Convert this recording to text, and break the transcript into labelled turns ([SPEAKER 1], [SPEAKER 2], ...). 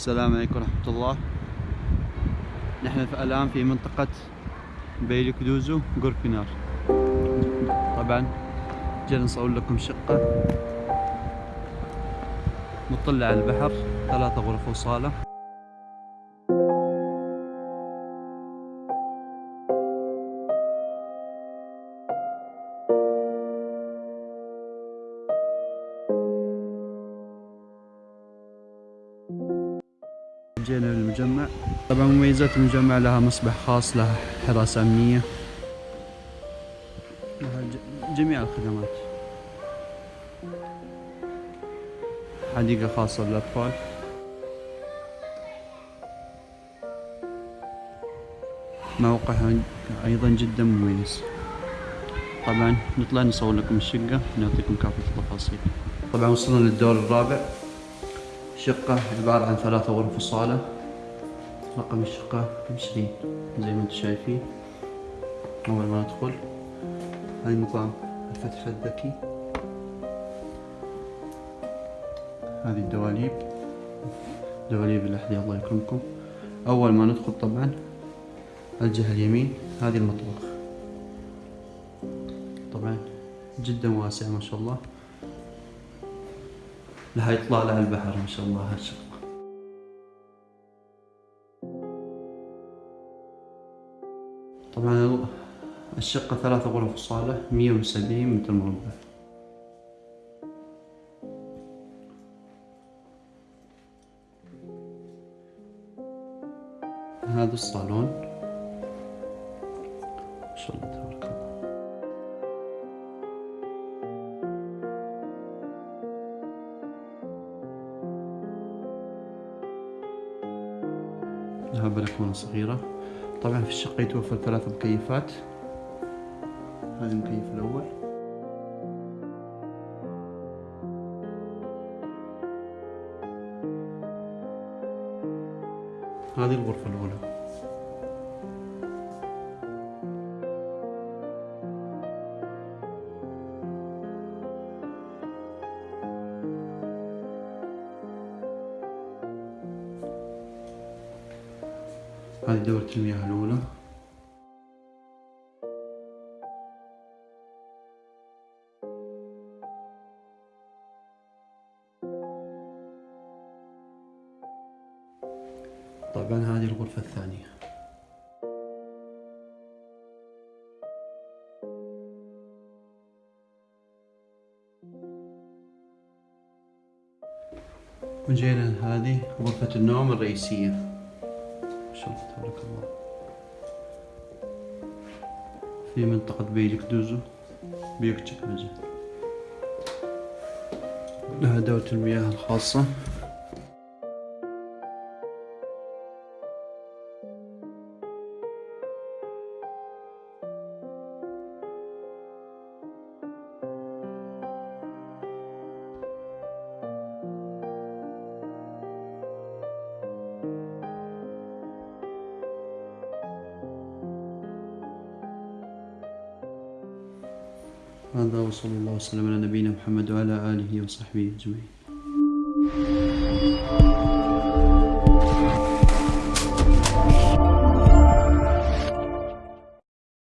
[SPEAKER 1] السلام عليكم ورحمة الله. نحن الآن في منطقة بيلكدوزو غوركنار. طبعا جينا نصور لكم شقة مطلة على البحر ثلاثة غرف وصالة. جينا للمجمع طبعا مميزات المجمع لها مصبح خاص لها حراسة أمنية. لها جميع الخدمات. حديقة خاصة للأطفال موقعها أيضا جدا مميز. طبعا نطلع نصور لكم الشقة ونعطيكم كافة التفاصيل. طبعا وصلنا للدور الرابع. شقة عبارة عن ثلاثة غرف وصالة. رقم الشقة عشرين زي ما أنتم شايفين. أول ما ندخل هاي نظام الفتح الذكي. هذه الدواليب. دواليب الأحذية الله يكرمكم. أول ما ندخل طبعا الجهة اليمين هذه المطبخ. طبعا جدا واسع ما شاء الله. لها إطلالة على البحر ما شاء الله هالشقة طبعا الشقة ثلاثة غرف وصالة مية وسبعين متر مربع. هذا الصالون. ما شاء الله تبارك الله. لها بلكونة صغيرة. طبعا في الشقة يتوفر ثلاث مكيفات. هذا المكيف الأول. هذه الغرفة الأولى. هذه دورة المياه الأولى. طبعا هذه الغرفة الثانية. وجينا هذه غرفة النوم الرئيسية. شاء الله تبارك الله. في منطقة بيلك دوزو. بيكتشك مجد لها دورة المياه الخاصة. هذا وصلى الله وسلم على نبينا محمد وعلى آله وصحبه أجمعين.